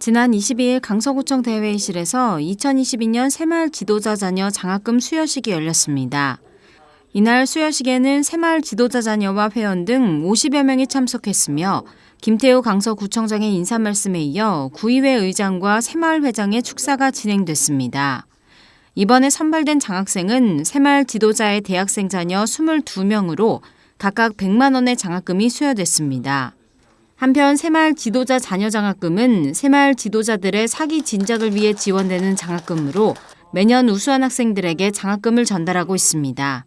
지난 22일 강서구청 대회의실에서 2022년 새마을 지도자 자녀 장학금 수여식이 열렸습니다. 이날 수여식에는 새마을 지도자 자녀와 회원 등 50여 명이 참석했으며 김태우 강서구청장의 인사 말씀에 이어 구의회 의장과 새마을 회장의 축사가 진행됐습니다. 이번에 선발된 장학생은 새마을 지도자의 대학생 자녀 22명으로 각각 100만 원의 장학금이 수여됐습니다. 한편 새마을 지도자 자녀 장학금은 새마을 지도자들의 사기 진작을 위해 지원되는 장학금으로 매년 우수한 학생들에게 장학금을 전달하고 있습니다.